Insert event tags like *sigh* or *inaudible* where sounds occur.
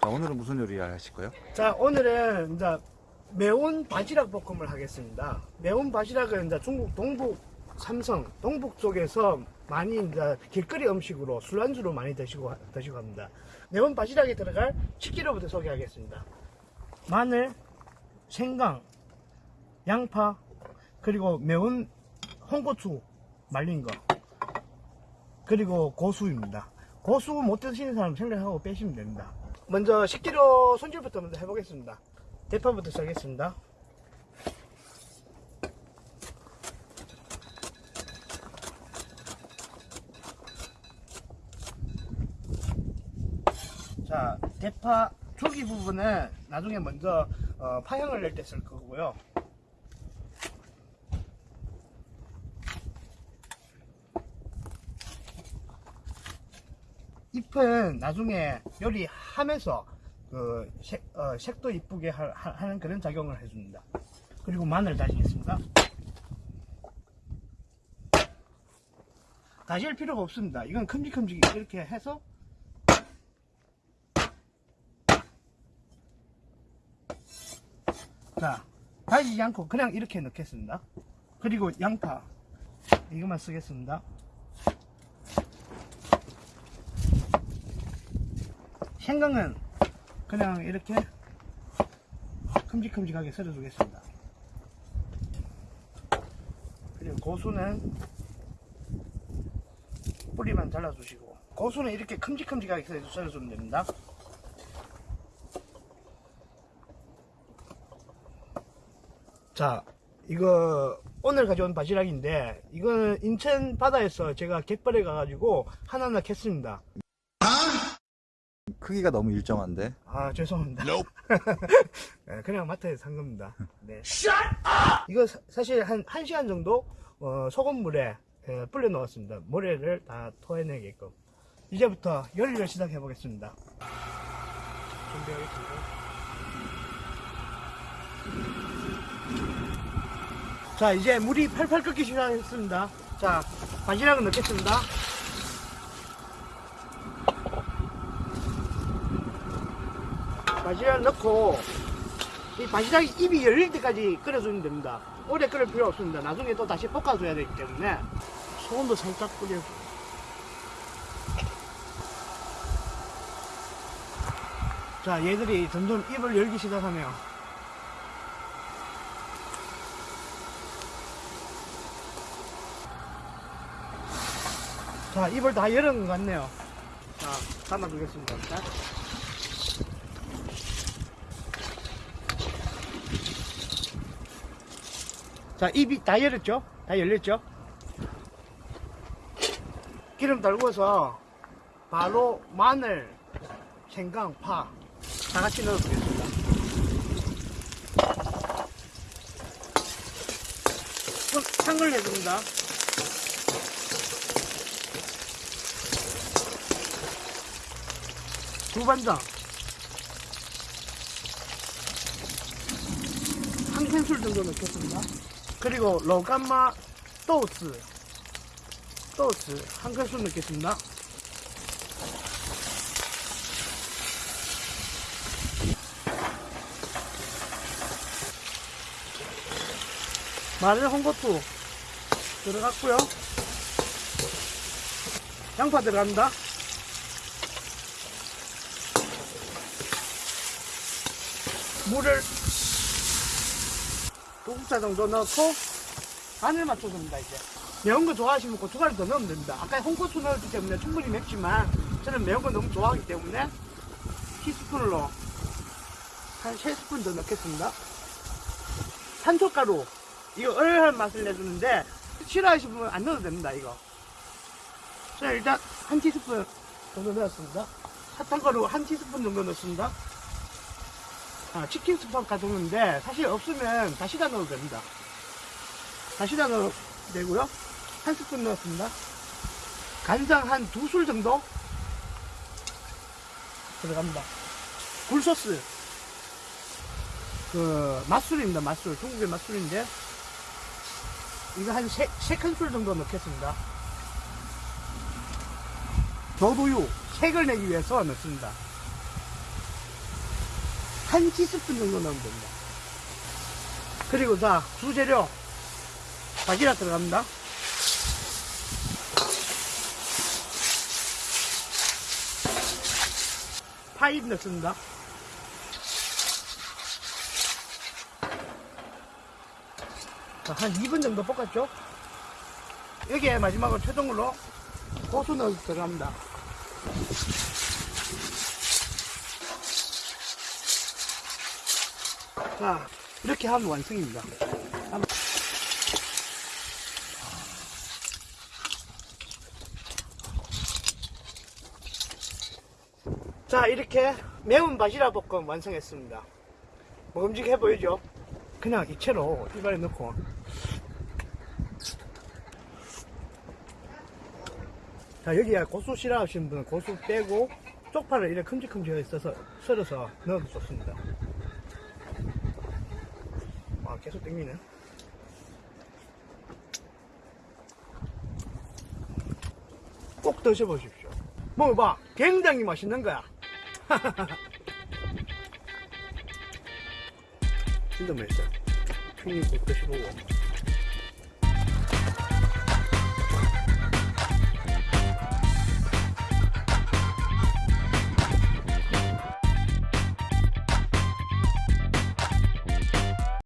자, 오늘은 무슨 요리 하실 거예요? 자 오늘은 이제 매운 바지락 볶음을 하겠습니다. 매운 바지락은 이제 중국 동북 삼성 동북 쪽에서 많이 이제 길거리 음식으로 술안주로 많이 드시고 드시고 합니다. 매운 바지락에 들어갈 식재료부터 소개하겠습니다. 마늘, 생강, 양파, 그리고 매운 홍고추 말린 거, 그리고 고수입니다. 고수 못 드시는 사람 생각하고 빼시면 됩니다. 먼저 식재료 손질부터 먼저 해보겠습니다. 대파부터 시작하겠습니다. 자, 대파 줄기 부분은 나중에 먼저 어, 파향을 낼 때 쓸 거고요. 잎은 나중에 요리하면서 그 색, 어, 색도 이쁘게 하는 그런 작용을 해줍니다. 그리고 마늘 다지겠습니다. 다질 필요가 없습니다. 이건 큼직큼직 이렇게 해서 자 다지지 않고 그냥 이렇게 넣겠습니다. 그리고 양파 이것만 쓰겠습니다. 생강은 그냥 이렇게 큼직큼직하게 썰어 주겠습니다. 그리고 고수는 뿌리만 잘라 주시고 고수는 이렇게 큼직큼직하게 썰어- 썰어주면 됩니다. 자, 이거 오늘 가져온 바지락인데 이거는 인천 바다에서 제가 갯벌에 가가지고 하나하나 캤습니다. 크기가 너무 일정한데. 아 죄송합니다. *laughs* 네, 그냥 마트에서 산 겁니다. 네. 이거 사, 사실 한 1시간 정도 어, 소금물에 에, 불려 넣었습니다. 모래를 다 토해내게끔. 이제부터 요리를 시작해 보겠습니다. 준비하겠습니다. 자 이제 물이 팔팔 끓기 시작했습니다. 자 바지락을 넣겠습니다. 바지락 넣고 이 바지락이 입이 열릴 때까지 끓여주면 됩니다. 오래 끓일 필요 없습니다. 나중에 또 다시 볶아줘야 되기 때문에 소금도 살짝 뿌려. 자, 얘들이 점점 입을 열기 시작하네요. 자, 입을 다 열은 것 같네요. 자, 담아두겠습니다. 자. 자, 입이 다 열렸죠? 다 열렸죠? 기름 달궈서 바로 마늘, 생강, 파 다 같이 넣어주겠습니다. 향을 내줍니다. 두반장 한 큰술 정도 넣겠습니다. 그리고 로감마 또스 또스 한 큰술 넣겠습니다. 마늘 홍고추 들어갔고요. 양파 들어갑니다. 물을 두 국자 정도 넣고 간을 맞춰줍니다 이제. 매운 거 좋아하시면 고춧가루 더 넣으면 됩니다. 아까 홍고추 넣었기 때문에 충분히 맵지만 저는 매운 거 너무 좋아하기 때문에 티스푼으로 한 3스푼 더 넣겠습니다. 산초가루 이거 얼얼한 맛을 내주는데 싫어하시는 분은 안 넣어도 됩니다 이거. 자 일단 한 티스푼 정도 넣었습니다. 사탕가루 한 티스푼 정도 넣습니다 아, 치킨 스팸 가져오는데 사실 없으면 다시 다 넣어도 됩니다. 다시 다 넣어도 되고요. 한 스푼 넣었습니다. 간장 한 두 술 정도 들어갑니다. 굴소스 그 맛술입니다. 맛술 중국의 맛술인데 이거 한 세, 세 큰술 정도 넣겠습니다. 저도유 색을 내기 위해서 넣습니다. 한 티스푼 정도 넣으면 됩니다. 그리고 자, 주재료. 바지락 들어갑니다. 파인 넣습니다. 자, 한 2분 정도 볶았죠? 여기에 마지막으로 최종으로 고수 넣어 들어갑니다. 자, 이렇게 하면 완성입니다. 자, 이렇게 매운 바지락 볶음 완성했습니다. 먹음직해 보이죠? 그냥 이 채로 입안에 넣고 자 여기에 고수 싫어하시는 분은 고수 빼고 쪽파를 이렇게 큼직큼직하게 써서 썰어서 넣어도 좋습니다 계속 땡기네. 꼭 드셔보십시오. 먹어봐. 굉장히 맛있는 거야. *laughs* 진짜 맛있어요 형님 꼭 드셔보고